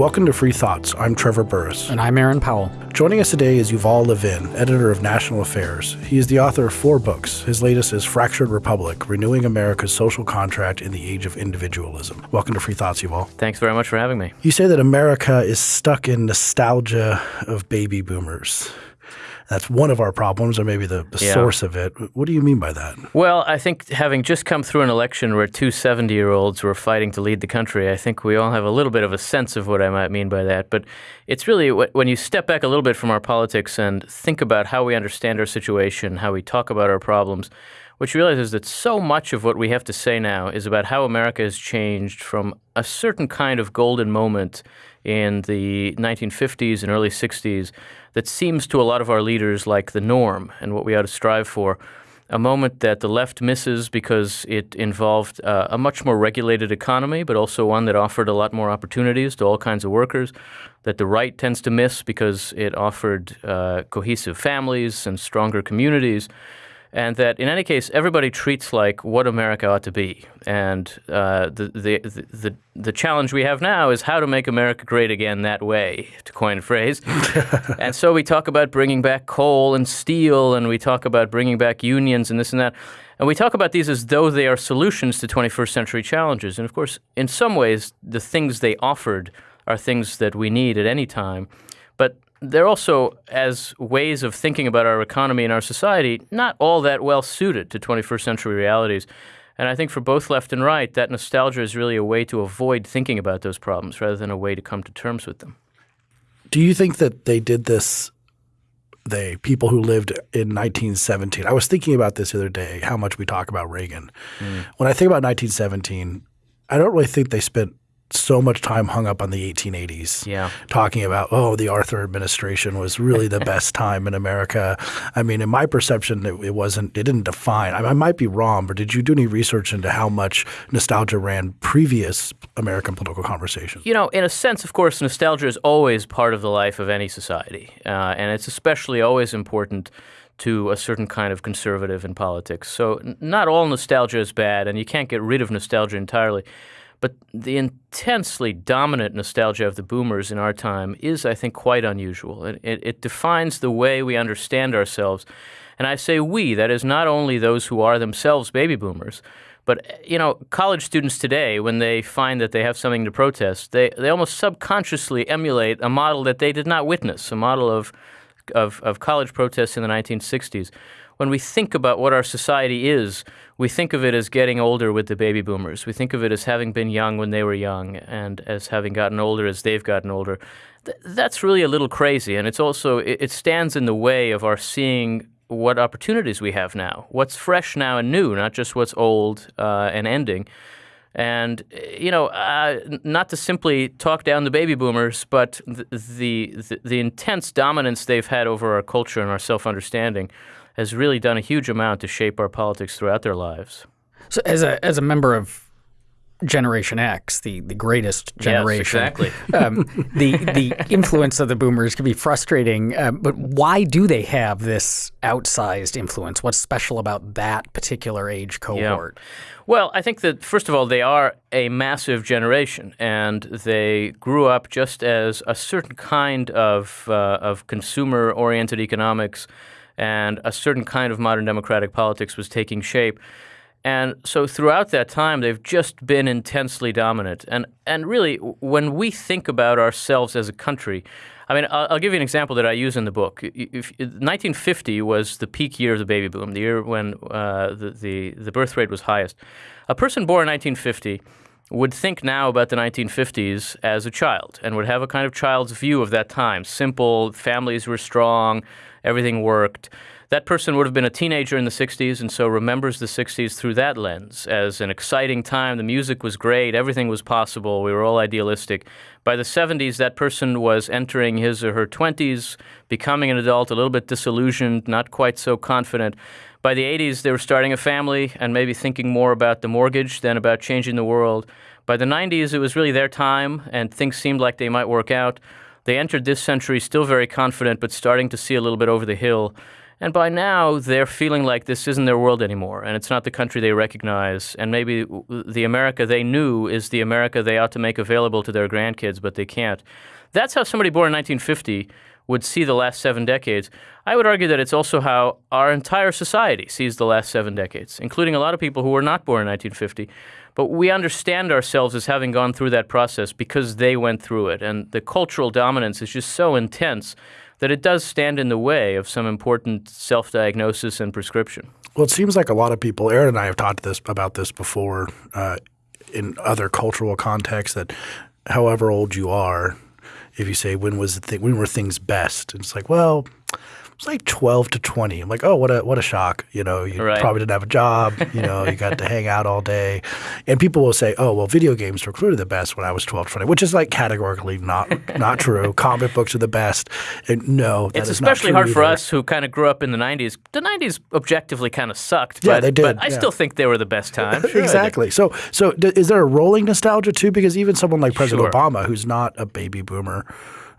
Welcome to Free Thoughts. I'm Trevor Burrus. And I'm Aaron Powell. Joining us today is Yuval Levin, editor of National Affairs. He is the author of four books. His latest is Fractured Republic Renewing America's Social Contract in the Age of Individualism. Welcome to Free Thoughts, Yuval. Thanks very much for having me. You say that America is stuck in nostalgia of baby boomers that's one of our problems, or maybe the, the yeah. source of it. What do you mean by that? Well, I think having just come through an election where two 70 year olds were fighting to lead the country, I think we all have a little bit of a sense of what I might mean by that. But it's really when you step back a little bit from our politics and think about how we understand our situation, how we talk about our problems, what you realize is that so much of what we have to say now is about how America has changed from a certain kind of golden moment in the 1950s and early 60s that seems to a lot of our leaders like the norm and what we ought to strive for. A moment that the left misses because it involved uh, a much more regulated economy, but also one that offered a lot more opportunities to all kinds of workers. That the right tends to miss because it offered uh, cohesive families and stronger communities and that in any case, everybody treats like what America ought to be. And uh, the, the, the, the, challenge we have now is how to make America great again that way, to coin a phrase. and so we talk about bringing back coal and steel, and we talk about bringing back unions and this and that. And we talk about these as though they are solutions to 21st century challenges. And of course, in some ways, the things they offered are things that we need at any time. But they're also, as ways of thinking about our economy and our society, not all that well suited to 21st century realities. And I think for both left and right, that nostalgia is really a way to avoid thinking about those problems rather than a way to come to terms with them. Do you think that they did this, they, people who lived in 1917? I was thinking about this the other day, how much we talk about Reagan. Mm. When I think about 1917, I don't really think they spent so much time hung up on the 1880s, yeah. talking about oh the Arthur administration was really the best time in America. I mean, in my perception, it, it wasn't. It didn't define. I, I, might be wrong, but did you do any research into how much nostalgia ran previous American political conversation? You know, in a sense, of course, nostalgia is always part of the life of any society, uh, and it's especially always important to a certain kind of conservative in politics. So not all nostalgia is bad, and you can't get rid of nostalgia entirely. But the intensely dominant nostalgia of the boomers in our time is, I think, quite unusual. It, it, it, defines the way we understand ourselves. And I say we, that is not only those who are themselves baby boomers, but you know, college students today, when they find that they have something to protest, they, they almost subconsciously emulate a model that they did not witness, a model of, of, of college protests in the 1960s when we think about what our society is, we think of it as getting older with the baby boomers. We think of it as having been young when they were young and as having gotten older as they've gotten older. Th- that's really a little crazy. And it's also, it, it stands in the way of our seeing what opportunities we have now, what's fresh now and new, not just what's old uh, and ending. And you know, uh, not to simply talk down the baby boomers, but the, the the intense dominance they've had over our culture and our self understanding has really done a huge amount to shape our politics throughout their lives. So, as a as a member of Generation X, the, the greatest generation. Yes, exactly. um, the the influence of the boomers can be frustrating, uh, but why do they have this outsized influence? What's special about that particular age cohort? Yeah. Well, I think that first of all, they are a massive generation, and they grew up just as a certain kind of uh, of consumer oriented economics and a certain kind of modern democratic politics was taking shape. And so throughout that time, they've just been intensely dominant. And, and really, when we think about ourselves as a country, I mean, I'll, I'll give you an example that I use in the book. If, 1950 was the peak year of the baby boom, the year when uh, the, the, the birth rate was highest. A person born in 1950 would think now about the 1950s as a child and would have a kind of child's view of that time. Simple, families were strong, everything worked. That person would have been a teenager in the 60s and so remembers the 60s through that lens as an exciting time. The music was great, everything was possible, we were all idealistic. By the 70s, that person was entering his or her 20s, becoming an adult, a little bit disillusioned, not quite so confident. By the 80s, they were starting a family and maybe thinking more about the mortgage than about changing the world. By the 90s, it was really their time and things seemed like they might work out. They entered this century still very confident, but starting to see a little bit over the hill. And by now, they're feeling like this isn't their world anymore, and it's not the country they recognize. And maybe the America they knew is the America they ought to make available to their grandkids, but they can't. That's how somebody born in 1950 would see the last seven decades. I would argue that it's also how our entire society sees the last seven decades, including a lot of people who were not born in 1950. But we understand ourselves as having gone through that process because they went through it. And the cultural dominance is just so intense that it does stand in the way of some important self diagnosis and prescription. Well, it seems like a lot of people, Aaron and I have talked this about this before uh, in other cultural contexts that however old you are, if you say when was the when were things best, it's like, well, it's like 12 to 20. I'm like, oh, what a what a shock. You know, you Right. probably didn't have a job. You know, you got to hang out all day. And people will say, oh, well, video games were clearly the best when I was 12 to 20, which is like categorically not not true. Comic books are the best. And no, that It's is not especially hard for either. us who kind of grew up in the 90s. The 90s objectively kind of sucked. Yeah, but, they did, But I yeah. still think they were the best time. Sure exactly. So, so d- is there a rolling nostalgia too? Because even someone like President Sure. Obama, who's not a baby boomer,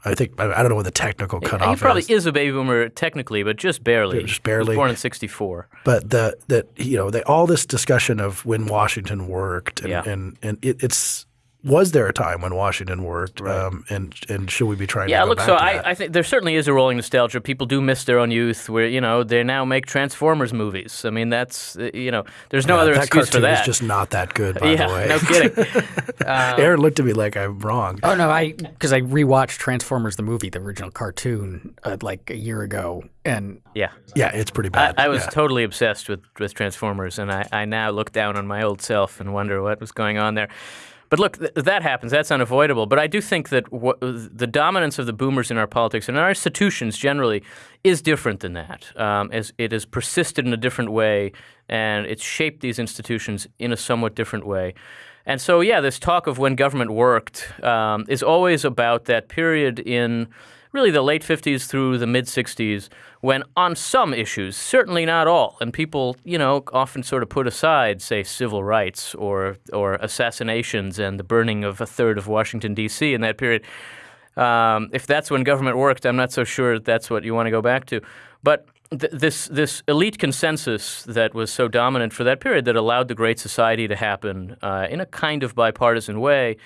I think I, don't know what the technical cutoff He probably is, is a baby boomer technically, but just barely. Just barely. born in 64. but the that you know they, all this discussion of when Washington worked, and Yeah. and, and it, it's was there a time when Washington worked, um, and and should we be trying Yeah, to go look, back so to that? I, I think there certainly is a rolling nostalgia. People do miss their own youth where, you know, they now make Transformers movies. I mean, that's, uh, you know, there's no Yeah, other that excuse cartoon for that. is just not that good. By yeah, the way, no kidding. Aaron looked at me like I'm wrong. Oh no, I because I rewatched Transformers the movie, the original cartoon, uh, like a year ago, and yeah. yeah, it's pretty I, bad. I was Yeah. totally obsessed with, with Transformers, and I, I now look down on my old self and wonder what was going on there. But look, th- that happens. That's unavoidable. But I do think that the dominance of the boomers in our politics and our institutions generally is different than that. Um, as it has persisted in a different way, and it's shaped these institutions in a somewhat different way. And so, yeah, this talk of when government worked um, is always about that period in really the late 50s through the mid 60s when on some issues certainly not all and people you know often sort of put aside say civil rights or or assassinations and the burning of a third of Washington D.C. in that period um, if that's when government worked I'm not so sure that's what you want to go back to but th- this this elite consensus that was so dominant for that period that allowed the Great Society to happen uh, in a kind of bipartisan way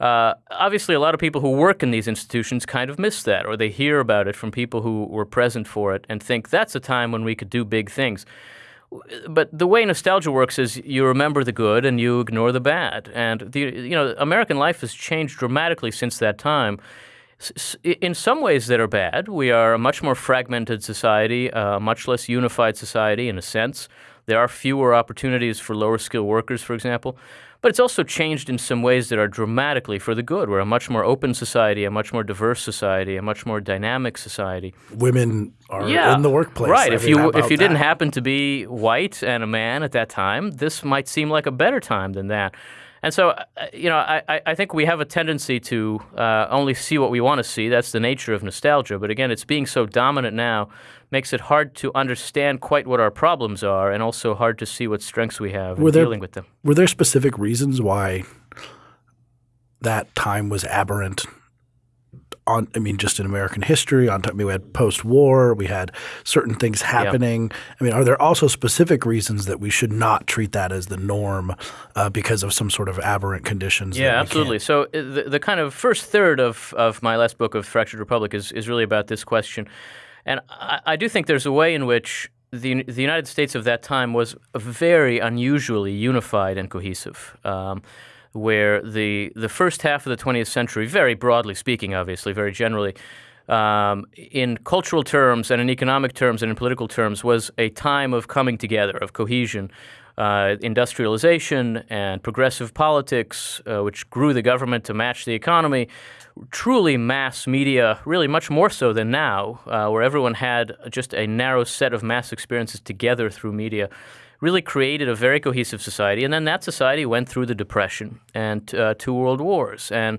uh, obviously, a lot of people who work in these institutions kind of miss that, or they hear about it from people who were present for it and think that's a time when we could do big things. But the way nostalgia works is you remember the good and you ignore the bad. And the, you know, American life has changed dramatically since that time. In some ways that are bad, we are a much more fragmented society, a much less unified society in a sense. There are fewer opportunities for lower skilled workers, for example. But it's also changed in some ways that are dramatically for the good. We're a much more open society, a much more diverse society, a much more dynamic society. Women are Yeah, in the workplace. Right. I if mean, you if you didn't happen to be white and a man at that time, this might seem like a better time than that. And so, uh, you know, I, I- I think we have a tendency to uh, only see what we want to see. That's the nature of nostalgia. But again, it's being so dominant now makes it hard to understand quite what our problems are, and also hard to see what strengths we have in there- dealing with them. Were there specific reasons why that time was aberrant? On, I mean, just in American history. On top, we had post-war. We had certain things happening. I mean, are there also specific reasons that we should not treat that as the norm uh, because of some sort of aberrant conditions? Yeah, absolutely. So uh, the, the kind of first third of, of my last book of Fractured Republic is, is really about this question. And I, I do think there's a way in which the, the United States of that time was very unusually unified and cohesive. Um, where the, the first half of the 20th century, very broadly speaking, obviously, very generally, um, in cultural terms and in economic terms and in political terms, was a time of coming together, of cohesion, uh, industrialization and progressive politics, uh, which grew the government to match the economy, truly mass media, really much more so than now, uh, where everyone had just a narrow set of mass experiences together through media really created a very cohesive society. And then that society went through the Depression and uh, two world wars. And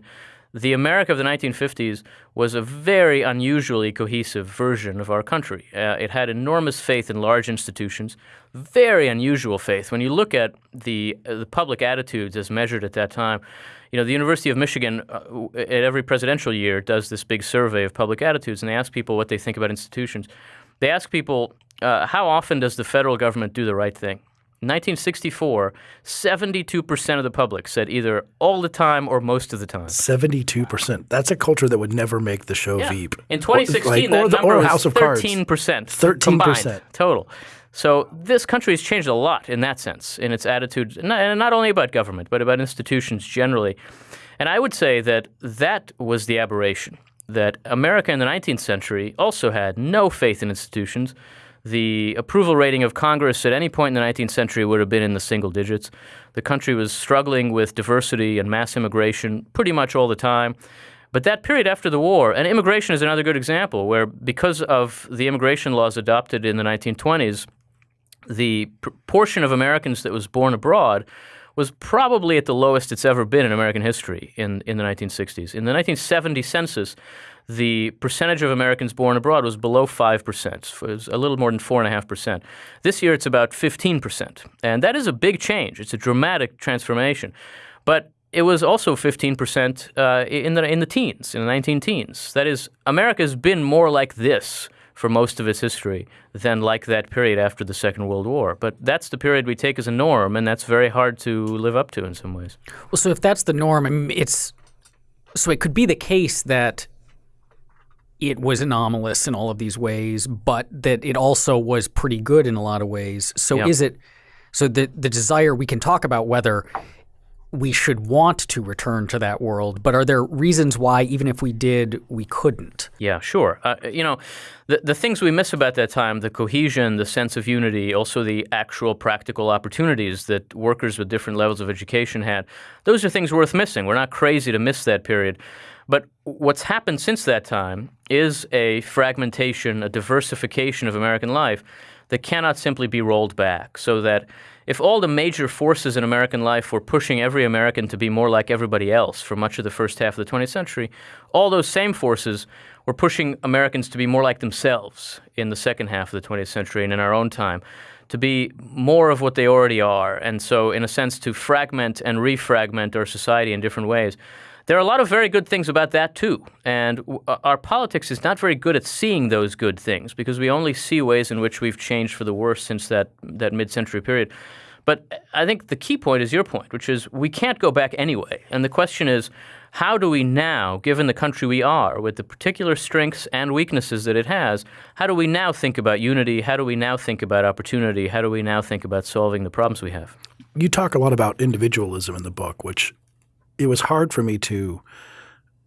the America of the 1950s was a very unusually cohesive version of our country. Uh, it had enormous faith in large institutions, very unusual faith. When you look at the, uh, the public attitudes as measured at that time, you know, the University of Michigan, uh, at every presidential year, does this big survey of public attitudes, and they ask people what they think about institutions. They ask people, uh, how often does the federal government do the right thing? In 1964, 72% of the public said either all the time or most of the time. 72%. That's a culture that would never make the show Yeah. Veep. In 2016, Like, that or the- number or was House of Cards. 13%. 13%. combined total. So this country has changed a lot in that sense, in its attitude, not, and not only about government, but about institutions generally. And I would say that that was the aberration, that America in the 19th century also had no faith in institutions. The approval rating of Congress at any point in the 19th century would have been in the single digits. The country was struggling with diversity and mass immigration pretty much all the time. But that period after the war, and immigration is another good example, where because of the immigration laws adopted in the 1920s, the proportion of Americans that was born abroad was probably at the lowest it's ever been in American history in, in the 1960s. In the 1970 census, the percentage of Americans born abroad was below 5%. It was a little more than 4.5%. This year, it's about 15%. And that is a big change. It's a dramatic transformation. But it was also 15% uh, in, the, in the teens, in the 19 teens. That is, America's been more like this for most of its history than like that period after the Second World War. But that's the period we take as a norm, and that's very hard to live up to in some ways. Well, so if that's the norm, I mean, it's so it could be the case that it was anomalous in all of these ways, but that it also was pretty good in a lot of ways. So Yeah. is it so the the desire we can talk about whether we should want to return to that world, but are there reasons why even if we did, we couldn't? Yeah, sure. Uh, you know, the, the things we miss about that time, the cohesion, the sense of unity, also the actual practical opportunities that workers with different levels of education had, those are things worth missing. We're not crazy to miss that period. But what's happened since that time is a fragmentation, a diversification of American life that cannot simply be rolled back. So that if all the major forces in American life were pushing every American to be more like everybody else for much of the first half of the 20th century, all those same forces were pushing Americans to be more like themselves in the second half of the 20th century and in our own time, to be more of what they already are. And so, in a sense, to fragment and refragment our society in different ways. There are a lot of very good things about that too, and uh, our politics is not very good at seeing those good things because we only see ways in which we've changed for the worse since that that mid-century period. But I think the key point is your point, which is we can't go back anyway. And the question is, how do we now, given the country we are, with the particular strengths and weaknesses that it has, how do we now think about unity? How do we now think about opportunity? How do we now think about solving the problems we have? You talk a lot about individualism in the book, which it was hard for me to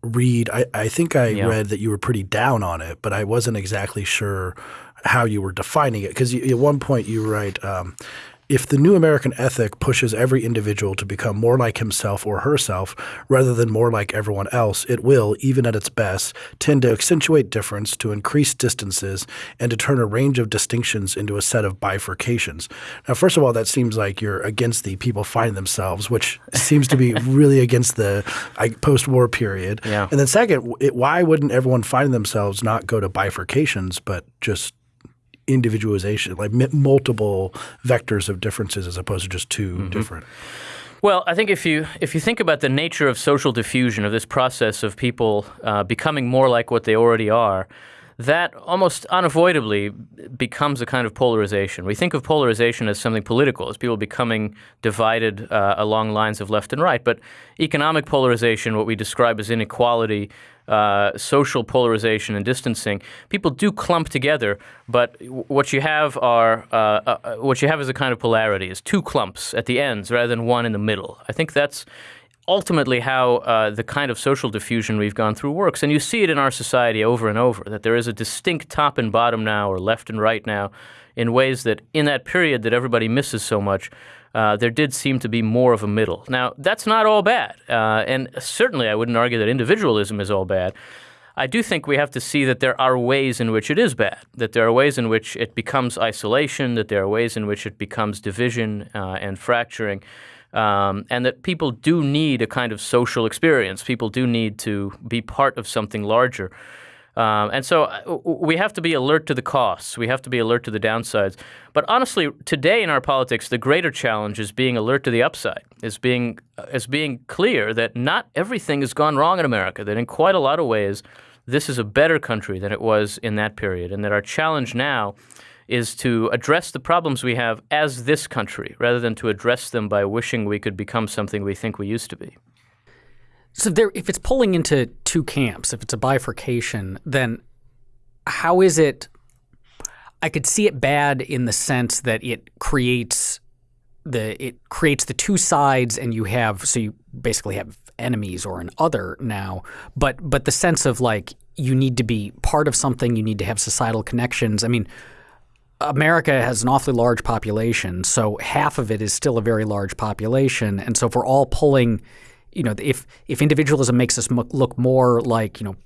read. I, I think I Yeah. read that you were pretty down on it, but I wasn't exactly sure how you were defining it. Because at one point you write, um, if the new American ethic pushes every individual to become more like himself or herself rather than more like everyone else, it will, even at its best, tend to accentuate difference, to increase distances, and to turn a range of distinctions into a set of bifurcations. Now, first of all, that seems like you're against the people find themselves, which seems to be really against the post-war period. Yeah. And then second, it, why wouldn't everyone find themselves not go to bifurcations, but just individualization, like multiple vectors of differences as opposed to just 2 different. Well, I think if you if you think about the nature of social diffusion of this process of people uh, becoming more like what they already are, that almost unavoidably becomes a kind of polarization. We think of polarization as something political, as people becoming divided uh, along lines of left and right. But economic polarization, what we describe as inequality, uh, social polarization and distancing, people do clump together. But what you have are uh, uh, what you have is a kind of polarity, is two clumps at the ends rather than one in the middle. I think that's ultimately how uh, the kind of social diffusion we've gone through works. And you see it in our society over and over that there is a distinct top and bottom now, or left and right now, in ways that in that period that everybody misses so much. Uh, there did seem to be more of a middle. Now, that's not all bad. Uh, and certainly, I wouldn't argue that individualism is all bad. I do think we have to see that there are ways in which it is bad, that there are ways in which it becomes isolation, that there are ways in which it becomes division uh, and fracturing, um, and that people do need a kind of social experience. People do need to be part of something larger. Um, and so uh, we have to be alert to the costs. We have to be alert to the downsides. But honestly, today in our politics, the greater challenge is being alert to the upside, is being, is being clear that not everything has gone wrong in America, that in quite a lot of ways, this is a better country than it was in that period, and that our challenge now is to address the problems we have as this country rather than to address them by wishing we could become something we think we used to be. So there, if it's pulling into two camps, if it's a bifurcation, then how is it? I could see it bad in the sense that it creates the it creates the two sides, and you have so you basically have enemies or an other now. But but the sense of like you need to be part of something, you need to have societal connections. I mean. America has an awfully large population, so half of it is still a very large population. And so if we're all pulling you know, if if individualism makes us look more like, you know,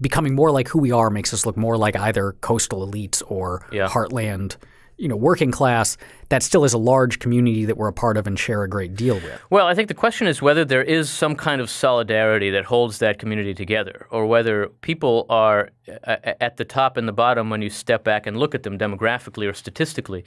becoming more like who we are makes us look more like either coastal elites or yeah. heartland, you know, working class, that still is a large community that we're a part of and share a great deal with. Well, I think the question is whether there is some kind of solidarity that holds that community together, or whether people are uh, at the top and the bottom when you step back and look at them demographically or statistically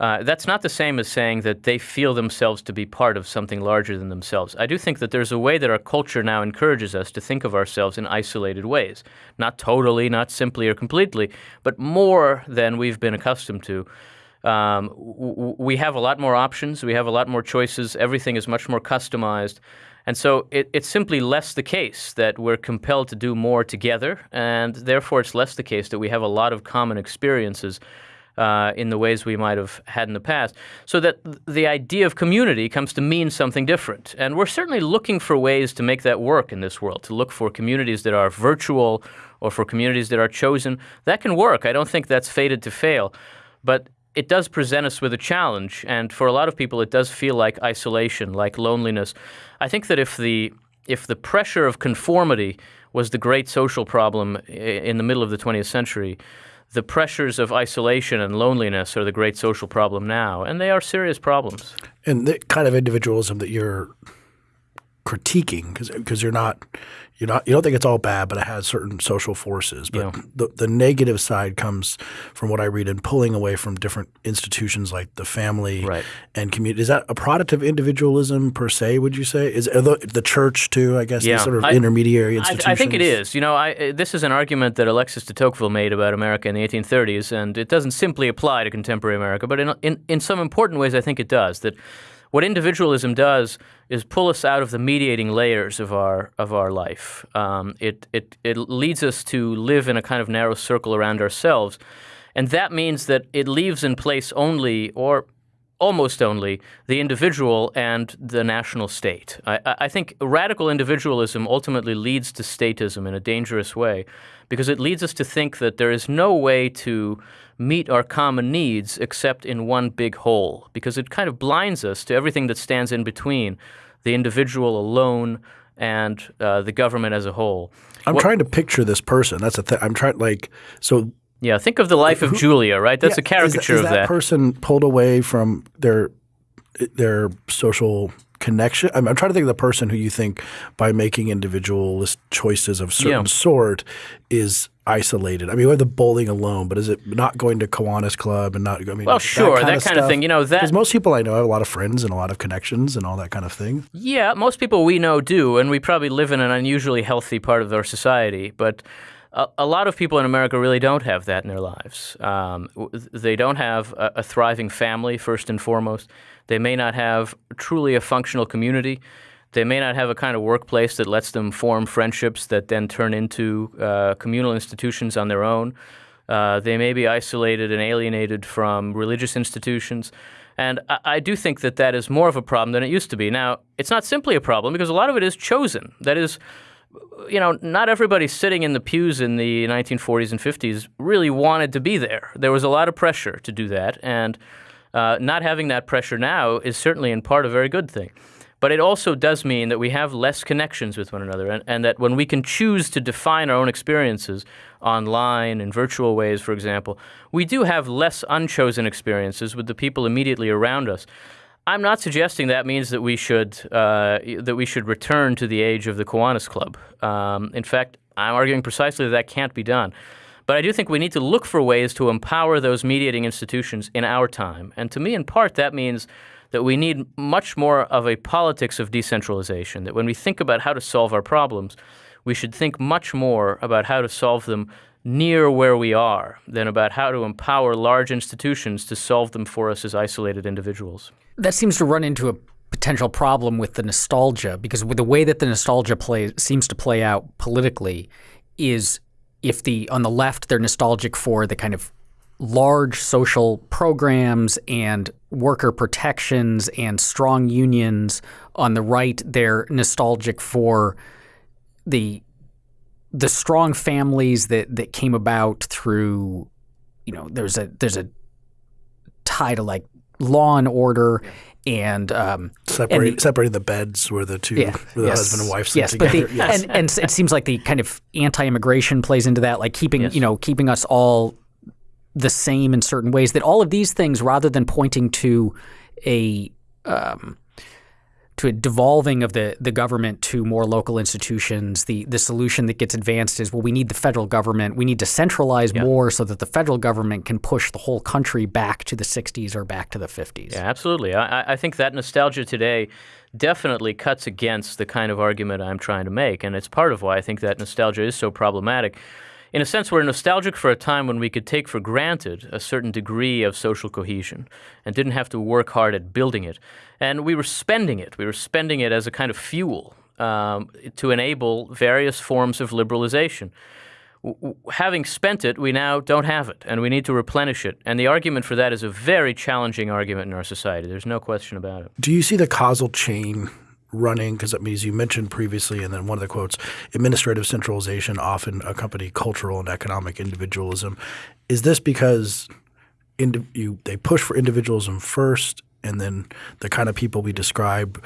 uh, that's not the same as saying that they feel themselves to be part of something larger than themselves. I do think that there's a way that our culture now encourages us to think of ourselves in isolated ways. Not totally, not simply or completely, but more than we've been accustomed to. Um, we have a lot more options, we have a lot more choices, everything is much more customized. And so it, it's simply less the case that we're compelled to do more together, and therefore it's less the case that we have a lot of common experiences uh, in the ways we might have had in the past. So that the idea of community comes to mean something different. And we're certainly looking for ways to make that work in this world, to look for communities that are virtual or for communities that are chosen. That can work. I don't think that's fated to fail. But it does present us with a challenge. And for a lot of people, it does feel like isolation, like loneliness. I think that if the if the pressure of conformity was the great social problem in the middle of the 20th century, the pressures of isolation and loneliness are the great social problem now, and they are serious problems. And the kind of individualism that you're critiquing, because because you're not you know, you don't think it's all bad, but it has certain social forces. But yeah. the, the negative side comes from what I read in pulling away from different institutions like the family right. and community. Is that a product of individualism per se? Would you say is the, the church too? I guess yeah. sort of I, intermediary institutions. I, I, think it is. You know, I, uh, this is an argument that Alexis de Tocqueville made about America in the 1830s, and it doesn't simply apply to contemporary America, but in in, in some important ways, I think it does. That what individualism does is pull us out of the mediating layers of our of our life. Um, it, it it leads us to live in a kind of narrow circle around ourselves, and that means that it leaves in place only or almost only the individual and the national state. I, I, think radical individualism ultimately leads to statism in a dangerous way because it leads us to think that there is no way to meet our common needs except in one big whole because it kind of blinds us to everything that stands in between the individual alone and uh, the government as a whole. I'm what, trying to picture this person. That's a thing. I'm trying like so. Yeah, think of the life of Julia, right? That's yeah, a caricature is, is of that. that person pulled away from their their social connection? I'm, I'm, trying to think of the person who you think, by making individualist choices of certain yeah. sort, is isolated. I mean, we have the bowling alone, but is it not going to Kiwanis Club and not? I mean, well, sure, that kind, that of, kind of, thing. You know, that because most people I know have a lot of friends and a lot of connections and all that kind of thing. Yeah, most people we know do, and we probably live in an unusually healthy part of our society, but. A, a lot of people in America really don't have that in their lives. Um, they don't have a, a thriving family, first and foremost. They may not have truly a functional community. They may not have a kind of workplace that lets them form friendships that then turn into uh, communal institutions on their own. Uh, they may be isolated and alienated from religious institutions. And I, I, do think that that is more of a problem than it used to be. Now, it's not simply a problem because a lot of it is chosen. That is, you know, not everybody sitting in the pews in the 1940s and 50s really wanted to be there. There was a lot of pressure to do that. And uh, not having that pressure now is certainly in part a very good thing. But it also does mean that we have less connections with one another, and, and, that when we can choose to define our own experiences online in virtual ways, for example, we do have less unchosen experiences with the people immediately around us. I'm not suggesting that means that we should uh, that we should return to the age of the Kiwanis Club. Um, in fact, I'm arguing precisely that that can't be done. But I do think we need to look for ways to empower those mediating institutions in our time. And to me, in part, that means that we need much more of a politics of decentralization, that when we think about how to solve our problems, we should think much more about how to solve them near where we are than about how to empower large institutions to solve them for us as isolated individuals. That seems to run into a potential problem with the nostalgia because with the way that the nostalgia play seems to play out politically is if the on the left they're nostalgic for the kind of large social programs and worker protections and strong unions on the right they're nostalgic for the the strong families that that came about through you know there's a there's a tie to like law and order and um, Separate, and the- separating the beds where the two, yeah, where the yes. husband and wife sit yes, together. But the, and, and it seems like the kind of anti-immigration plays into that, like keeping Yes. you know keeping us all the same in certain ways. That all of these things, rather than pointing to a um, to a devolving of the the government to more local institutions, the the solution that gets advanced is well, we need the federal government. We need to centralize more so that the federal government can push the whole country back to the '60s or back to the '50s. Yeah, absolutely. I, I- I think that nostalgia today definitely cuts against the kind of argument I'm trying to make, and it's part of why I think that nostalgia is so problematic. In a sense, we're nostalgic for a time when we could take for granted a certain degree of social cohesion and didn't have to work hard at building it. And we were spending it. We were spending it as a kind of fuel um, to enable various forms of liberalization having spent it, we now don't have it, and we need to replenish it. And the argument for that is a very challenging argument in our society. There's no question about it. Do you see the causal chain running? Because I means you mentioned previously, and then one of the quotes, administrative centralization often accompany cultural and economic individualism. Is this because you they push for individualism first, and then the kind of people we describe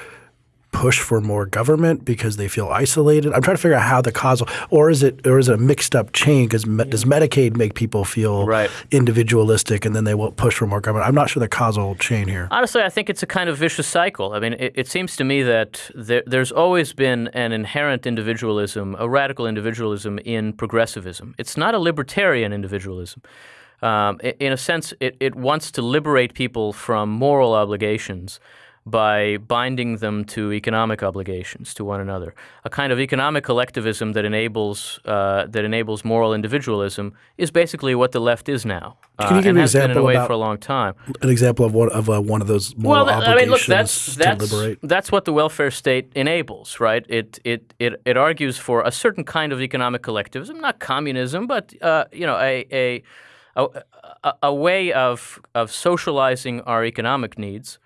push for more government because they feel isolated? I'm trying to figure out how the causal, or is it, or is it a mixed up chain? Because me, does Medicaid make people feel Right. individualistic, and then they will push for more government? I'm not sure the causal chain here. Honestly, I think it's a kind of vicious cycle. I mean, it, it seems to me that there, there's always been an inherent individualism, a radical individualism in progressivism. It's not a libertarian individualism. Um, in a sense, it, it wants to liberate people from moral obligations by binding them to economic obligations to one another. A kind of economic collectivism that enables uh, that enables moral individualism is basically what the left is now, Can you uh, give and an has been in a example way about- for a long time. An example of one of uh, one of those moral Well, th- I mean, look, that's that's that's what the welfare state enables, right? It it it it argues for a certain kind of economic collectivism, not communism, but uh, you know, a a, a a a way of of socializing our economic needs,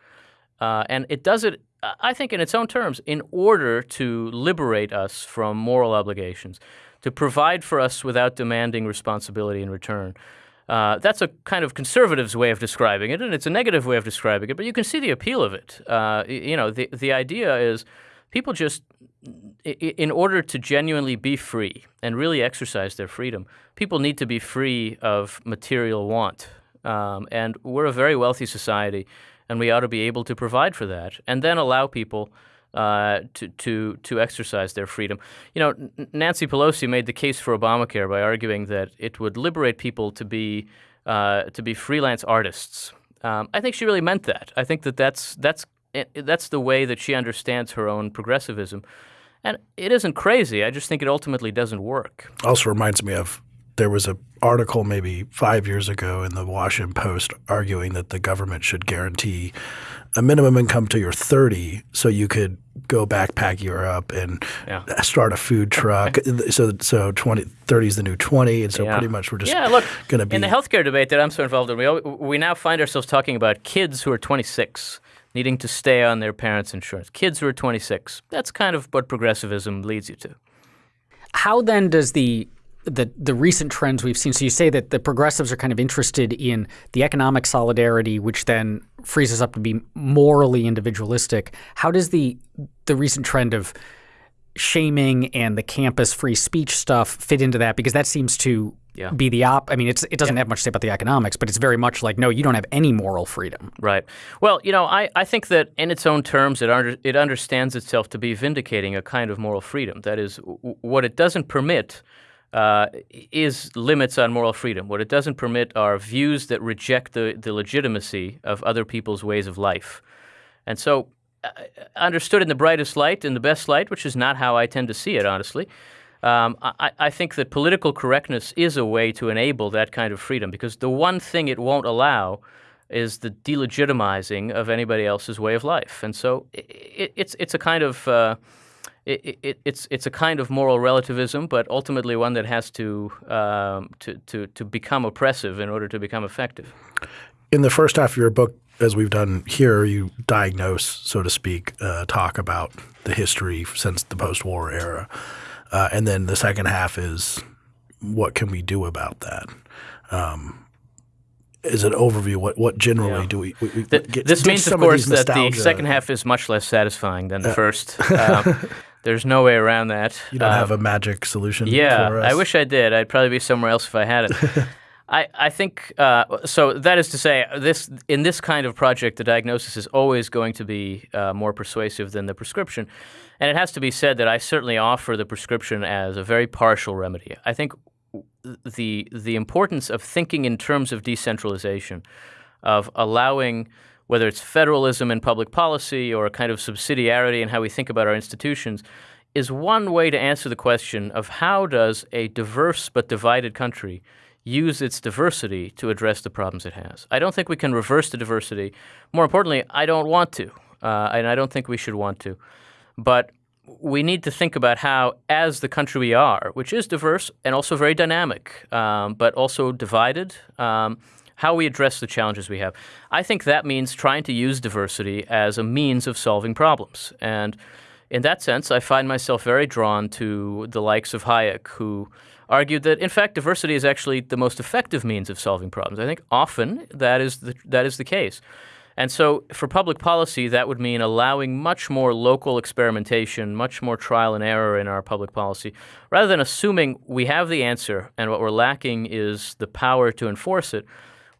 uh, and it does it. I think in its own terms, in order to liberate us from moral obligations, to provide for us without demanding responsibility in return. Uh, that's a kind of conservative's way of describing it, and it's a negative way of describing it. But you can see the appeal of it. Uh, you know, the the idea is people just, in order to genuinely be free and really exercise their freedom, people need to be free of material want. Um, and we're a very wealthy society, and we ought to be able to provide for that, and then allow people uh, to to to exercise their freedom. You know, Nancy Pelosi made the case for Obamacare by arguing that it would liberate people to be uh, to be freelance artists. Um, I think she really meant that. I think that that's that's eh, that's the way that she understands her own progressivism, and it isn't crazy. I just think it ultimately doesn't work. also reminds me of there was an article maybe five years ago in the Washington Post arguing that the government should guarantee a minimum income to you're 30 so you could go backpack Europe and Yeah. start a food truck. so so 20, 30 is the new 20. And so Yeah. pretty much we're just yeah, look, going to be in the healthcare debate that I'm so involved in, we, al- we now find ourselves talking about kids who are 26 needing to stay on their parents' insurance. Kids who are 26. That's kind of what progressivism leads you to. How then does the the the recent trends we've seen? So you say that the progressives are kind of interested in the economic solidarity, which then frees us up to be morally individualistic. How does the the recent trend of shaming and the campus free speech stuff fit into that? Because that seems to Yeah. be the op. I mean, it's it doesn't have much to say about the economics, but it's very much like no, you don't have any moral freedom. Right. Well, you know, I, I think that in its own terms, it, under, it understands itself to be vindicating a kind of moral freedom. That is, w- what it doesn't permit uh, is limits on moral freedom. What it doesn't permit are views that reject the, the legitimacy of other people's ways of life. And so, uh, understood in the brightest light, in the best light, which is not how I tend to see it, honestly, Um, I, I think that political correctness is a way to enable that kind of freedom because the one thing it won't allow is the delegitimizing of anybody else's way of life, and so it, it's it's a kind of uh, it, it, it's it's a kind of moral relativism, but ultimately one that has to, um, to to to become oppressive in order to become effective. In the first half of your book, as we've done here, you diagnose, so to speak, uh, talk about the history since the post-war era, uh, and then the second half is what can we do about that. Um, as an overview, what what generally Yeah. do we? we, we The- get- this means, of course, that the second half is much less satisfying than the first. Um, there's no way around that. You don't Um, have a magic solution. Yeah, for us? I wish I did. I'd probably be somewhere else if I had it. I, I think uh, so. That is to say, this in this kind of project, the diagnosis is always going to be uh, more persuasive than the prescription, and it has to be said that I certainly offer the prescription as a very partial remedy. I think the the importance of thinking in terms of decentralization, of allowing whether it's federalism in public policy or a kind of subsidiarity in how we think about our institutions, is one way to answer the question of how does a diverse but divided country use its diversity to address the problems it has. I don't think we can reverse the diversity. More importantly, I don't want to, uh, and I don't think we should want to. But we need to think about how, as the country we are, which is diverse and also very dynamic, um, but also divided, um, how we address the challenges we have. I think that means trying to use diversity as a means of solving problems. And in that sense, I find myself very drawn to the likes of Hayek, who argued that, in fact, diversity is actually the most effective means of solving problems. I think often that is the, that is the case. And so, for public policy, that would mean allowing much more local experimentation, much more trial and error in our public policy, rather than assuming we have the answer and what we're lacking is the power to enforce it.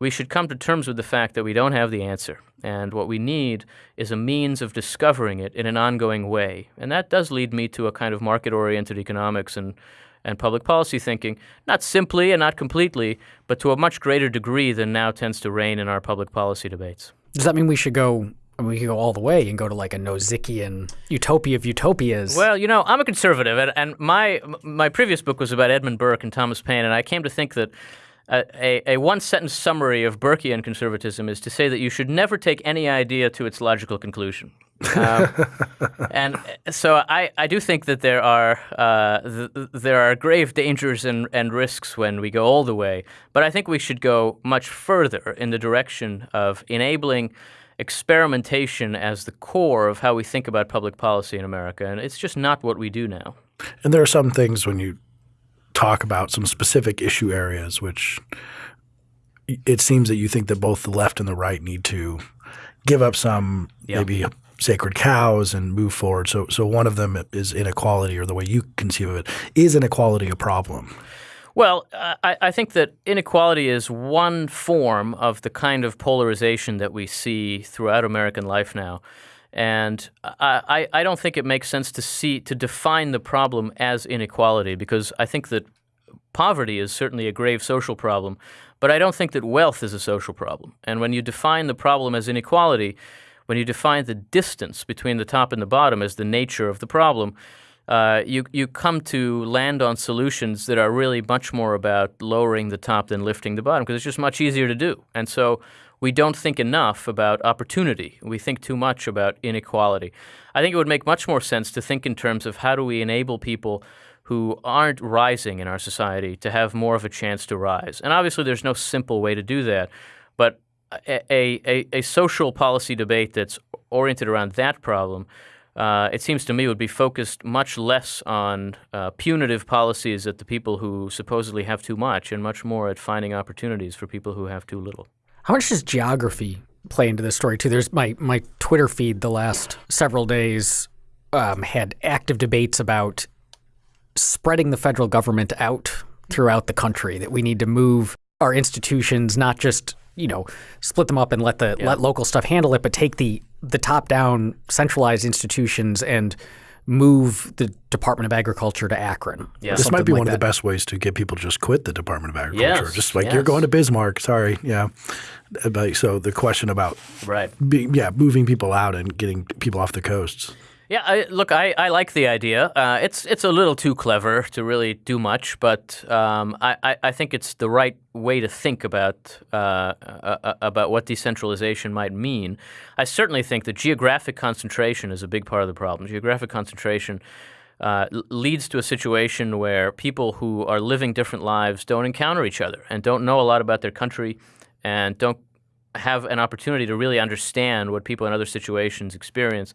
We should come to terms with the fact that we don't have the answer. And what we need is a means of discovering it in an ongoing way. And that does lead me to a kind of market oriented economics and, and public policy thinking, not simply and not completely, but to a much greater degree than now tends to reign in our public policy debates. Does that mean we should go? We could go all the way and go to like a Nozickian utopia of utopias. Well, you know, I'm a conservative, and, and my my previous book was about Edmund Burke and Thomas Paine, and I came to think that a, a, a one sentence summary of Burkean conservatism is to say that you should never take any idea to its logical conclusion. Um, and so I, I do think that there are uh, th- there are grave dangers and, and risks when we go all the way, but I think we should go much further in the direction of enabling experimentation as the core of how we think about public policy in America, and it's just not what we do now. And there are some things when you talk about some specific issue areas, which it seems that you think that both the left and the right need to give up some Yeah. maybe sacred cows and move forward. So, so one of them is inequality, or the way you conceive of it, is inequality a problem? Well, I, I think that inequality is one form of the kind of polarization that we see throughout American life now. And I, I, don't think it makes sense to see to define the problem as inequality because I think that poverty is certainly a grave social problem, but I don't think that wealth is a social problem. And when you define the problem as inequality, when you define the distance between the top and the bottom as the nature of the problem, uh, you you come to land on solutions that are really much more about lowering the top than lifting the bottom because it's just much easier to do. And so we don't think enough about opportunity. We think too much about inequality. I think it would make much more sense to think in terms of how do we enable people who aren't rising in our society to have more of a chance to rise. And obviously, there's no simple way to do that, but a, a, a social policy debate that's oriented around that problem uh, it seems to me would be focused much less on uh, punitive policies at the people who supposedly have too much and much more at finding opportunities for people who have too little. How much does geography play into this story too? There's my my Twitter feed the last several days um, had active debates about spreading the federal government out throughout the country. That we need to move our institutions, not just you know split them up and let the let local stuff handle it, but take the the top down centralized institutions and move the Department of Agriculture to Akron. Yeah. This might be like one of the best ways to get people to just quit the Department of Agriculture. Yes, just like yes. you're going to Bismarck. Sorry, yeah. But so the question about Right. being, yeah, moving people out and getting people off the coasts. Yeah, I, look, I, I like the idea. Uh, it's it's a little too clever to really do much, but um, I, I, think it's the right way to think about uh, uh, uh, about what decentralization might mean. I certainly think that geographic concentration is a big part of the problem. Geographic concentration uh, leads to a situation where people who are living different lives don't encounter each other and don't know a lot about their country and don't have an opportunity to really understand what people in other situations experience.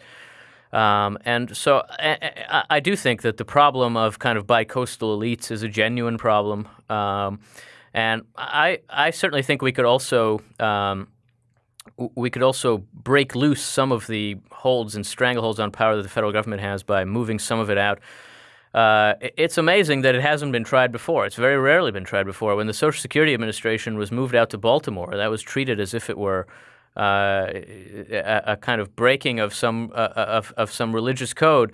Um, and so I, I, do think that the problem of kind of bicoastal elites is a genuine problem. Um, and I, I certainly think we could also um, we could also break loose some of the holds and strangleholds on power that the federal government has by moving some of it out. Uh, it's amazing that it hasn't been tried before. It's very rarely been tried before. When the Social Security Administration was moved out to Baltimore, that was treated as if it were uh, a, kind of breaking of some uh, of, of some religious code.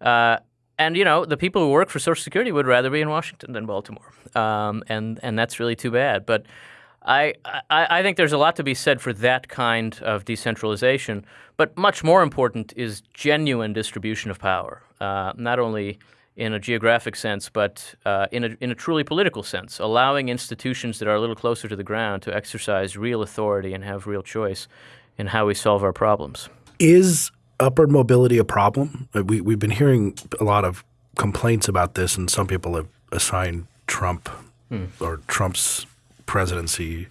Uh, and you know, the people who work for Social Security would rather be in Washington than Baltimore, um, and and that's really too bad. But I, I I think there's a lot to be said for that kind of decentralization. But much more important is genuine distribution of power, uh, not only in a geographic sense, but uh, in, a, in a truly political sense, allowing institutions that are a little closer to the ground to exercise real authority and have real choice in how we solve our problems. Is upward mobility a problem? Uh, We, we've been hearing a lot of complaints about this, and some people have assigned Trump or Trump's presidency.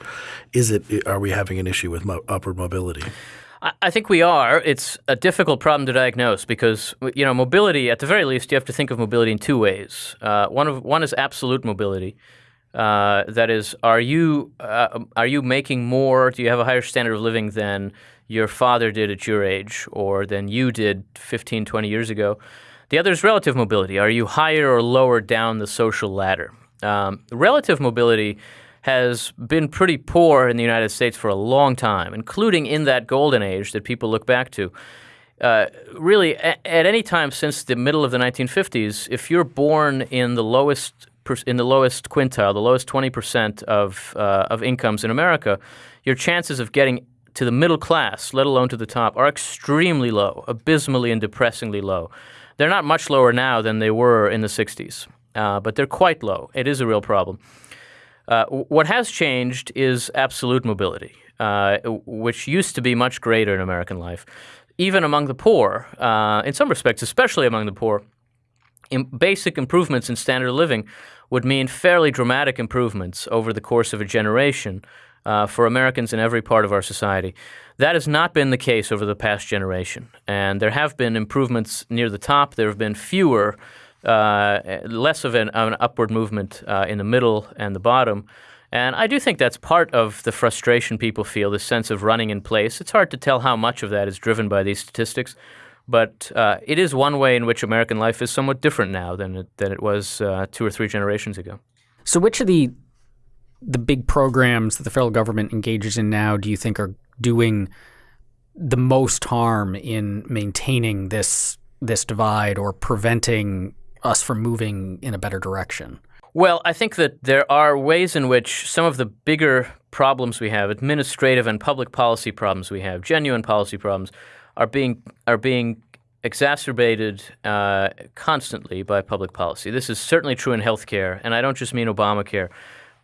Is it? Are we having an issue with mo- upward mobility? I think we are. It's a difficult problem to diagnose because you know mobility. At the very least, you have to think of mobility in two ways. Uh, one of one is absolute mobility. Uh, that is, are you uh, are you making more? Do you have a higher standard of living than your father did at your age, or than you did 15, 20 years ago? The other is relative mobility. Are you higher or lower down the social ladder? Um, relative mobility has been pretty poor in the United States for a long time, including in that golden age that people look back to. Uh, really, a- at any time since the middle of the 1950s, if you're born in the lowest in the lowest quintile, the lowest 20% of uh, of incomes in America, your chances of getting to the middle class, let alone to the top, are extremely low, abysmally and depressingly low. They're not much lower now than they were in the 60s, uh, but they're quite low. It is a real problem. Uh, what has changed is absolute mobility, uh, which used to be much greater in American life. Even among the poor, uh, in some respects, especially among the poor, basic improvements in standard of living would mean fairly dramatic improvements over the course of a generation uh, for Americans in every part of our society. That has not been the case over the past generation. And there have been improvements near the top. There have been fewer, uh, less of an, an upward movement uh, in the middle and the bottom. And I do think that's part of the frustration people feel, the sense of running in place. It's hard to tell how much of that is driven by these statistics. But uh, it is one way in which American life is somewhat different now than it, than it was uh, two or three generations ago. So, which of the the big programs that the federal government engages in now do you think are doing the most harm in maintaining this this divide or preventing us from moving in a better direction? Well, I think that there are ways in which some of the bigger problems we have, administrative and public policy problems we have, genuine policy problems, are being are being exacerbated uh, constantly by public policy. This is certainly true in healthcare, and I don't just mean Obamacare,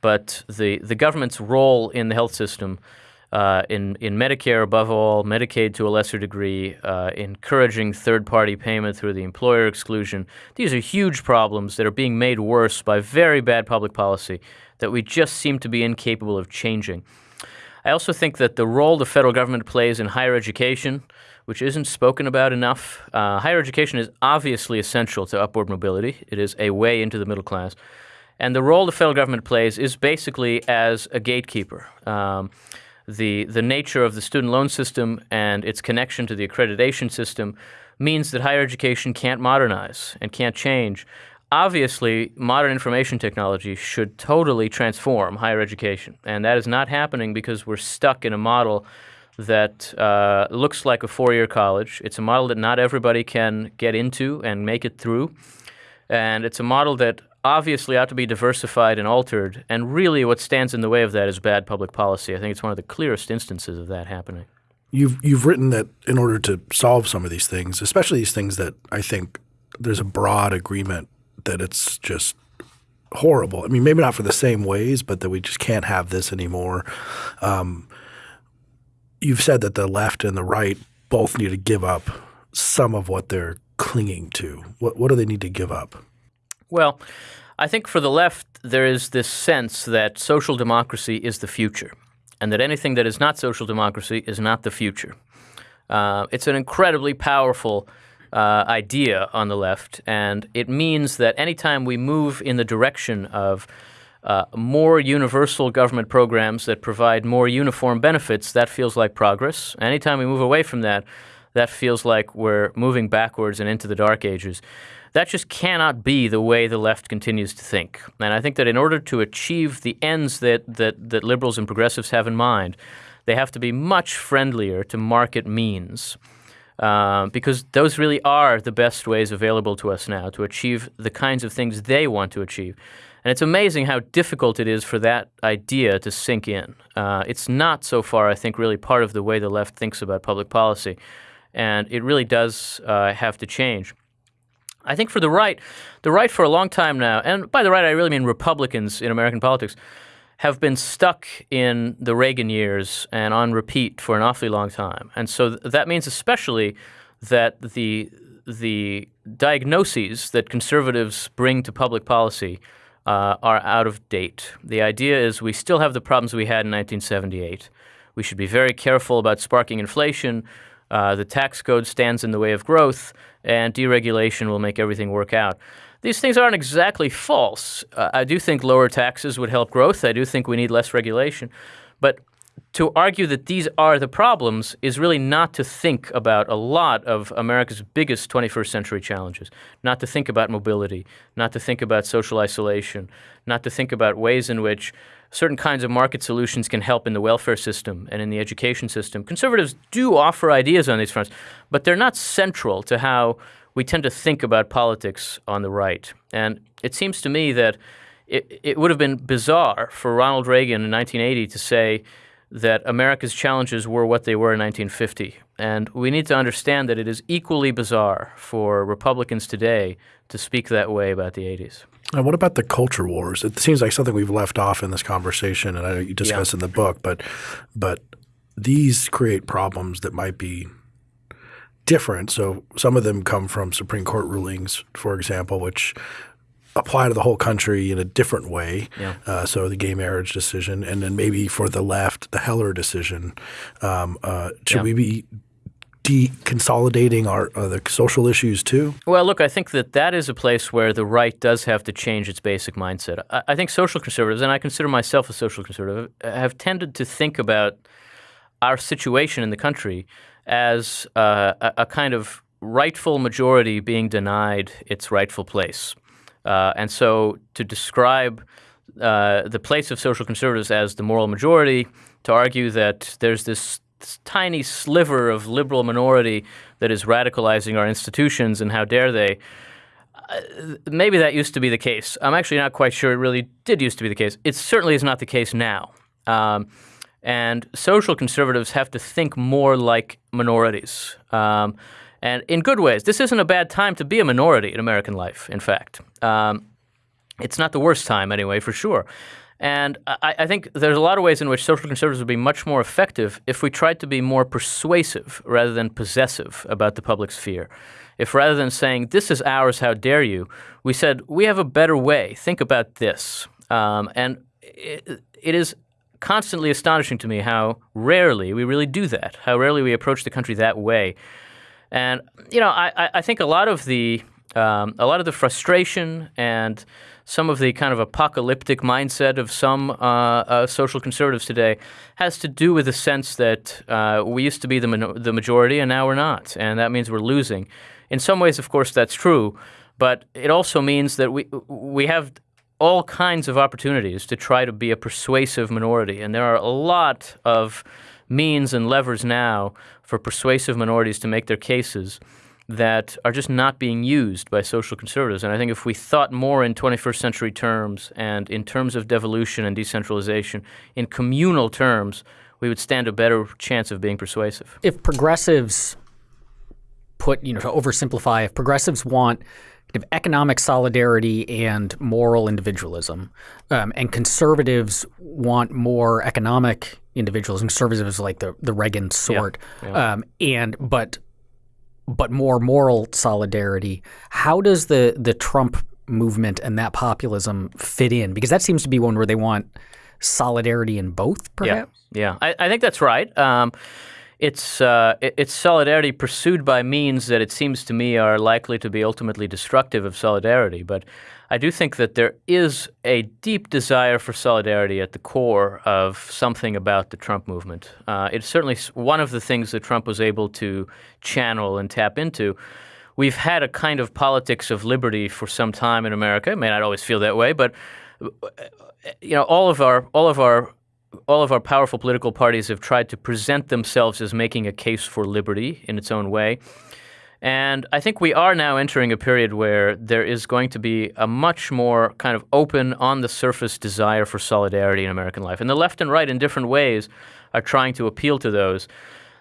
but the the government's role in the health system. Uh, in in Medicare, above all, Medicaid to a lesser degree, uh, encouraging third-party payment through the employer exclusion. These are huge problems that are being made worse by very bad public policy that we just seem to be incapable of changing. I also think that the role the federal government plays in higher education, which isn't spoken about enough, uh, higher education is obviously essential to upward mobility. It is a way into the middle class. And the role the federal government plays is basically as a gatekeeper. Um, the, the nature of the student loan system and its connection to the accreditation system means that higher education can't modernize and can't change. Obviously, modern information technology should totally transform higher education, and that is not happening because we're stuck in a model that uh, looks like a four year college. It's a model that not everybody can get into and make it through. And it's a model that obviously ought to be diversified and altered. And really, what stands in the way of that is bad public policy. I think it's one of the clearest instances of that happening. you've you've written that in order to solve some of these things, especially these things that I think there's a broad agreement that it's just horrible. I mean, maybe not for the same ways, but that we just can't have this anymore. Um, you've said that the left and the right both need to give up some of what they're clinging to. What what do they need to give up? Well, I think for the left, there is this sense that social democracy is the future, and that anything that is not social democracy is not the future. Uh, it's an incredibly powerful uh, idea on the left, and it means that anytime we move in the direction of uh, more universal government programs that provide more uniform benefits, that feels like progress. Anytime we move away from that, that feels like we're moving backwards and into the dark ages. That just cannot be the way the left continues to think. And I think that in order to achieve the ends that, that, that liberals and progressives have in mind, they have to be much friendlier to market means. Uh, because those really are the best ways available to us now to achieve the kinds of things they want to achieve. And it's amazing how difficult it is for that idea to sink in. Uh, it's not so far, I think, really part of the way the left thinks about public policy. And it really does uh, have to change. I think for the right, the right for a long time now, and by the right I really mean Republicans in American politics, have been stuck in the Reagan years and on repeat for an awfully long time. And so th- that means especially that the the diagnoses that conservatives bring to public policy uh, are out of date. The idea is we still have the problems we had in 1978. We should be very careful about sparking inflation. Uh, the tax code stands in the way of growth, and deregulation will make everything work out. These things aren't exactly false. Uh, I do think lower taxes would help growth. I do think we need less regulation. But to argue that these are the problems is really not to think about a lot of America's biggest 21st century challenges, not to think about mobility, not to think about social isolation, not to think about ways in which certain kinds of market solutions can help in the welfare system and in the education system. Conservatives do offer ideas on these fronts, but they're not central to how we tend to think about politics on the right. And it seems to me that it, it would have been bizarre for Ronald Reagan in 1980 to say that America's challenges were what they were in 1950. And we need to understand that it is equally bizarre for Republicans today to speak that way about the 80s. And what about the culture wars? It seems like something we've left off in this conversation, and I know you discuss yeah. in the book, but but these create problems that might be different. So some of them come from Supreme Court rulings, for example, which apply to the whole country in a different way. Yeah. Uh, so the gay marriage decision, and then maybe for the left, the Heller decision. Um, uh, should yeah. we be deconsolidating our uh, the social issues too? Well, look, I think that that is a place where the right does have to change its basic mindset. I, I think social conservatives, and I consider myself a social conservative, have tended to think about our situation in the country as uh, a, a, kind of rightful majority being denied its rightful place. Uh, and so to describe uh, the place of social conservatives as the moral majority, to argue that there's this, tiny sliver of liberal minority that is radicalizing our institutions, and how dare they? Uh, maybe that used to be the case. I'm actually not quite sure it really did used to be the case. It certainly is not the case now. Um, and social conservatives have to think more like minorities. Um, and in good ways. This isn't a bad time to be a minority in American life, in fact. Um, it's not the worst time, anyway, for sure. And I, I, think there's a lot of ways in which social conservatives would be much more effective if we tried to be more persuasive rather than possessive about the public sphere. If rather than saying, this is ours, how dare you, we said, we have a better way, think about this. Um, and it, it is constantly astonishing to me how rarely we really do that, how rarely we approach the country that way. And you know, I, I think a lot of the um, a lot of the frustration and some of the kind of apocalyptic mindset of some uh, uh, social conservatives today has to do with the sense that uh, we used to be the, the majority and now we're not, and that means we're losing. In some ways, of course, that's true, but it also means that we we have all kinds of opportunities to try to be a persuasive minority, and there are a lot of means and levers now for persuasive minorities to make their cases that are just not being used by social conservatives. And I think if we thought more in 21st century terms and in terms of devolution and decentralization, in communal terms, we would stand a better chance of being persuasive. If progressives put, you know, to oversimplify, if progressives want kind of economic solidarity and moral individualism, um, and conservatives want more economic individualism, conservatives like the the Reagan sort, yeah. Um, and but but more moral solidarity. How does the the Trump movement and that populism fit in? Because that seems to be one where they want solidarity in both, perhaps. Yeah, yeah. I, I think that's right. Um, it's uh, it's solidarity pursued by means that it seems to me are likely to be ultimately destructive of solidarity. But I do think that there is a deep desire for solidarity at the core of something about the Trump movement. Uh, it's certainly one of the things that Trump was able to channel and tap into. We've had a kind of politics of liberty for some time in America. It may not always feel that way, but you know, all of our all of our all of our powerful political parties have tried to present themselves as making a case for liberty in its own way. And I think we are now entering a period where there is going to be a much more kind of open, on the surface desire for solidarity in American life. And the left and right, in different ways, are trying to appeal to those.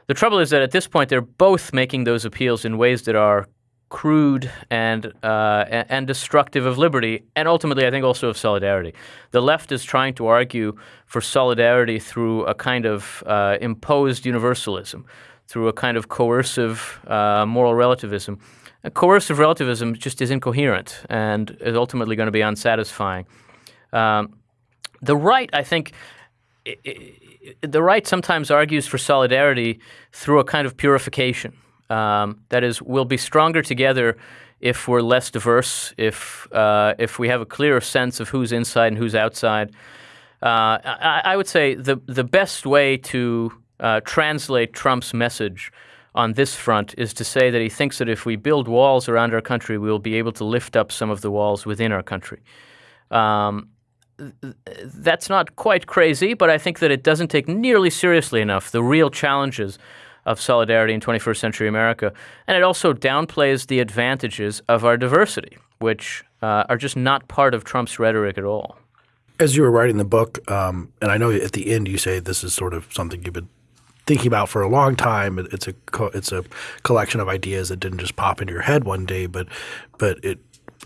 The trouble is that at this point, they're both making those appeals in ways that are crude and uh, and destructive of liberty, and ultimately, I think also of solidarity. The left is trying to argue for solidarity through a kind of uh, imposed universalism, through a kind of coercive uh, moral relativism. And coercive relativism just is incoherent and is ultimately going to be unsatisfying. Um, the right, I think. It, it, the right sometimes argues for solidarity through a kind of purification. Um, that is, we'll be stronger together if we're less diverse, if uh, if we have a clearer sense of who's inside and who's outside. Uh, I, I, would say the the best way to uh, translate Trump's message on this front is to say that he thinks that if we build walls around our country, we will be able to lift up some of the walls within our country. Um, that's not quite crazy, but I think that it doesn't take nearly seriously enough the real challenges of solidarity in 21st century America. And it also downplays the advantages of our diversity, which uh, are just not part of Trump's rhetoric at all. As you were writing the book, um, and I know at the end you say this is sort of something you've been thinking about for a long time. It's a it's a collection of ideas that didn't just pop into your head one day, but but it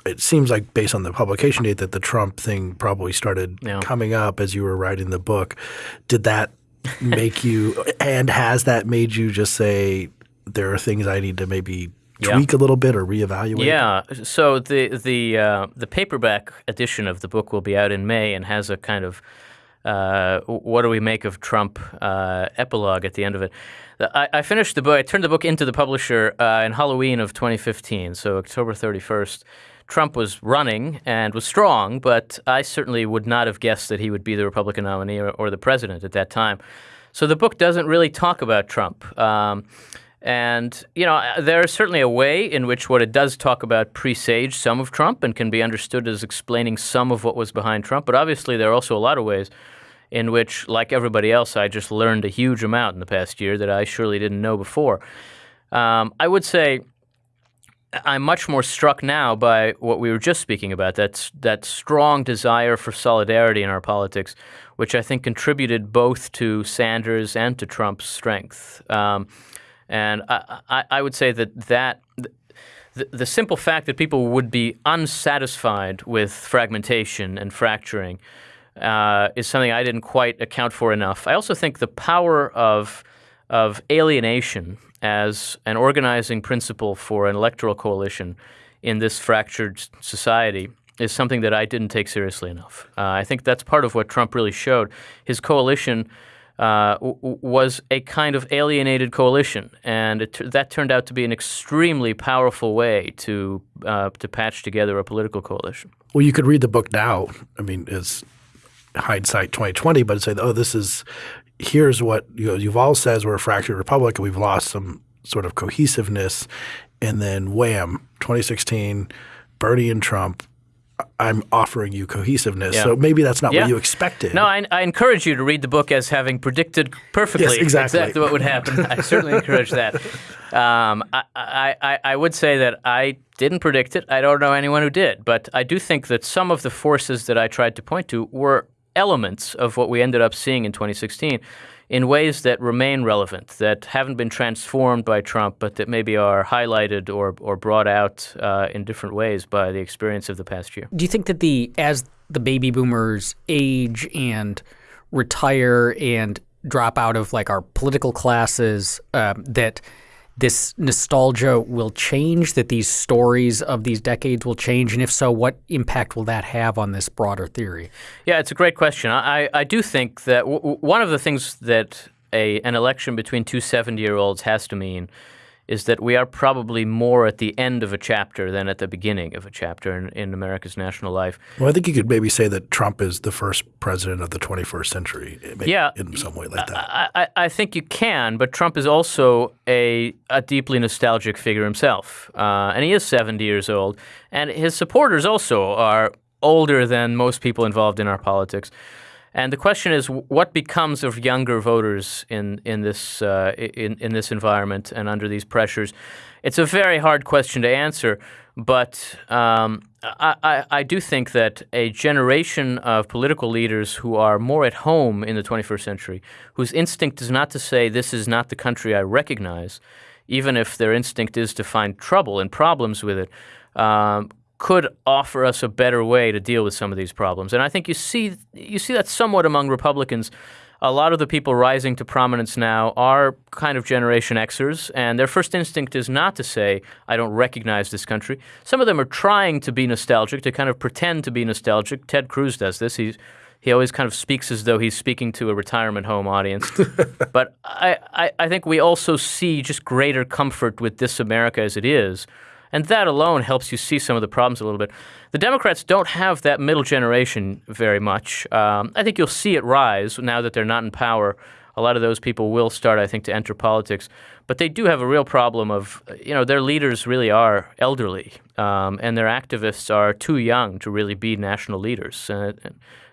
it seems like based on the publication date that the Trump thing probably started yeah. coming up as you were writing the book. Did that make you and has that made you just say there are things I need to maybe tweak yeah. a little bit or reevaluate? Yeah. So the the uh, the paperback edition of the book will be out in May and has a kind of uh, what do we make of Trump uh, epilogue at the end of it. I, I, finished the book. I turned the book into the publisher uh, in Halloween of 2015, so October 31st. Trump was running and was strong, but I certainly would not have guessed that he would be the Republican nominee or, or the president at that time. So the book doesn't really talk about Trump. Um, and, you know, there is certainly a way in which what it does talk about presaged some of Trump and can be understood as explaining some of what was behind Trump. But obviously, there are also a lot of ways in which, like everybody else, I just learned a huge amount in the past year that I surely didn't know before. Um, I would say I'm much more struck now by what we were just speaking about that that strong desire for solidarity in our politics, which I think contributed both to Sanders and to Trump's strength. Um, and I, I, I, would say that that the, the, simple fact that people would be unsatisfied with fragmentation and fracturing uh, is something I didn't quite account for enough. I also think the power of of alienation as an organizing principle for an electoral coalition in this fractured society is something that I didn't take seriously enough. Uh, I think that's part of what Trump really showed. His coalition uh, was a kind of alienated coalition, and that turned out to be an extremely powerful way to uh, to patch together a political coalition. Well, you could read the book now. I mean, it's hindsight 2020, but say, oh, this is here's what you know, Yuval says we're a fractured republic and we've lost some sort of cohesiveness. And then wham, 2016, Bernie and Trump. I'm offering you cohesiveness. Yeah. So maybe that's not yeah. what you expected. No, I, I, encourage you to read the book as having predicted perfectly yes, exactly. exactly what would happen. I certainly encourage that. Um, I, I, I would say that I didn't predict it. I don't know anyone who did. But I do think that some of the forces that I tried to point to were elements of what we ended up seeing in 2016. in ways that remain relevant, that haven't been transformed by Trump, but that maybe are highlighted or, or brought out uh, in different ways by the experience of the past year. Do you think that the as the baby boomers age and retire and drop out of like our political classes, um, that this nostalgia will change, that these stories of these decades will change? And if so, what impact will that have on this broader theory? Yeah, it's a great question. I, I do think that w- one of the things that a, an election between two 70 year olds has to mean is that we are probably more at the end of a chapter than at the beginning of a chapter in, in America's national life. Well, I think you could maybe say that Trump is the first president of the 21st century. yeah, in some way like that. I, I, I, think you can, but Trump is also a, a deeply nostalgic figure himself, uh, and he is 70 years old, and his supporters also are older than most people involved in our politics. And the question is, what becomes of younger voters in in this uh, in in this environment and under these pressures? It's a very hard question to answer, but um, I, I, I do think that a generation of political leaders who are more at home in the 21st century, whose instinct is not to say this is not the country I recognize, even if their instinct is to find trouble and problems with it, um, could offer us a better way to deal with some of these problems. And I think you see you see that somewhat among Republicans. A lot of the people rising to prominence now are kind of Generation Xers, and their first instinct is not to say, I don't recognize this country. Some of them are trying to be nostalgic, to kind of pretend to be nostalgic. Ted Cruz does this. He's he always kind of speaks as though he's speaking to a retirement home audience. but I, I, I think we also see just greater comfort with this America as it is, and that alone helps you see some of the problems a little bit. The Democrats don't have that middle generation very much. Um, I think you'll see it rise now that they're not in power. A lot of those people will start, I think, to enter politics. But they do have a real problem of, you know, their leaders really are elderly, um, and their activists are too young to really be national leaders. And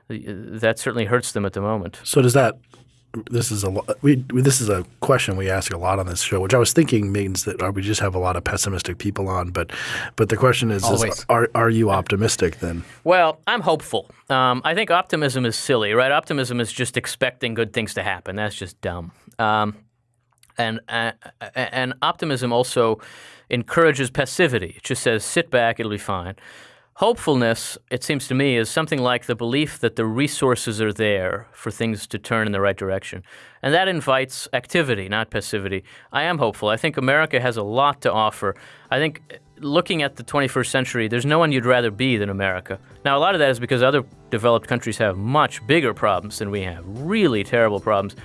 that certainly hurts them at the moment. So does that this is a we this is a question we ask a lot on this show, which I was thinking means that uh, we just have a lot of pessimistic people on. But but the question is, is are are you optimistic then? Well, I'm hopeful. Um, I think optimism is silly, right? Optimism is just expecting good things to happen. That's just dumb. Um, and uh, and optimism also encourages passivity. It just says, sit back, it'll be fine. Hopefulness, it seems to me, is something like the belief that the resources are there for things to turn in the right direction. And that invites activity, not passivity. I am hopeful. I think America has a lot to offer. I think looking at the 21st century, there's no one you'd rather be than America. Now, a lot of that is because other developed countries have much bigger problems than we have, really terrible problems.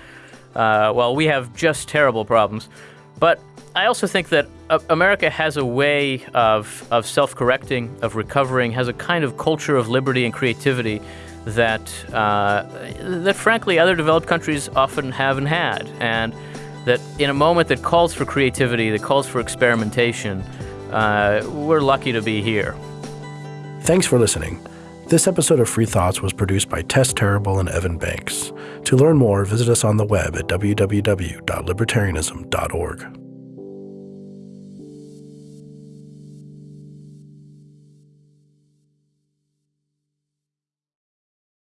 Uh, while we have just terrible problems. But I also think that uh, America has a way of, of self correcting, of recovering, has a kind of culture of liberty and creativity that, uh, that frankly, other developed countries often haven't had. And that in a moment that calls for creativity, that calls for experimentation, uh, we're lucky to be here. Thanks for listening. This episode of Free Thoughts was produced by Tess Terrible and Evan Banks. To learn more, visit us on the web at www.libertarianism.org.